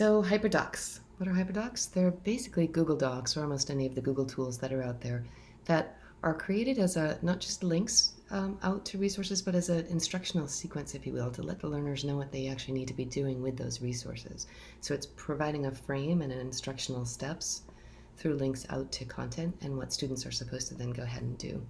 So HyperDocs. What are HyperDocs? They're basically Google Docs or almost any of the Google tools that are out there that are created as a not just links um, out to resources, but as an instructional sequence, if you will, to let the learners know what they actually need to be doing with those resources. So it's providing a frame and an instructional steps through links out to content and what students are supposed to then go ahead and do.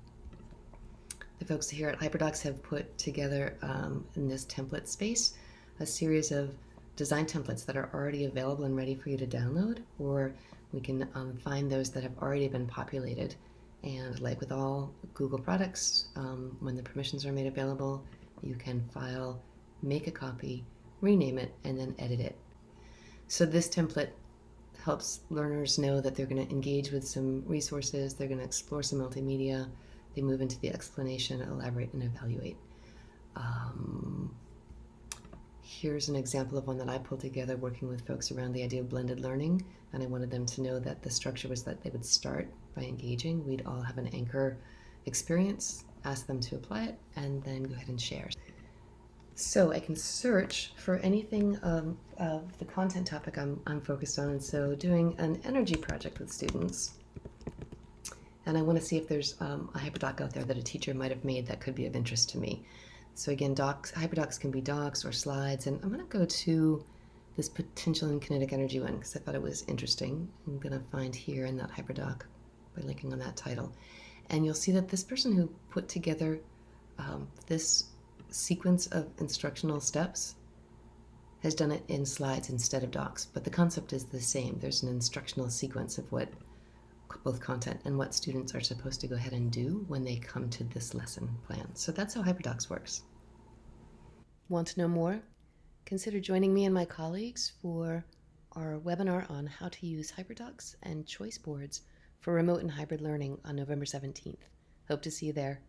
The folks here at HyperDocs have put together um, in this template space a series of design templates that are already available and ready for you to download, or we can um, find those that have already been populated. And like with all Google products, um, when the permissions are made available, you can file, make a copy, rename it, and then edit it. So this template helps learners know that they're going to engage with some resources, they're going to explore some multimedia, they move into the explanation, elaborate, and evaluate. Um, here's an example of one that I pulled together working with folks around the idea of blended learning. And I wanted them to know that the structure was that they would start by engaging. We'd all have an anchor experience, ask them to apply it, and then go ahead and share. So I can search for anything of, the content topic I'm, I'm focused on. And so doing an energy project with students, and I want to see if there's um, a hyperdoc out there that a teacher might have made that could be of interest to me. So again, docs, hyperdocs can be docs or slides, and I'm going to go to this potential and kinetic energy one because I thought it was interesting. I'm going to find here in that hyperdoc by linking on that title. And you'll see that this person who put together um, this sequence of instructional steps has done it in slides instead of docs, but the concept is the same. There's an instructional sequence of what both content and what students are supposed to go ahead and do when they come to this lesson plan. So that's how HyperDocs works. Want to know more? Consider joining me and my colleagues for our webinar on how to use HyperDocs and choice boards for remote and hybrid learning on November 17th. Hope to see you there.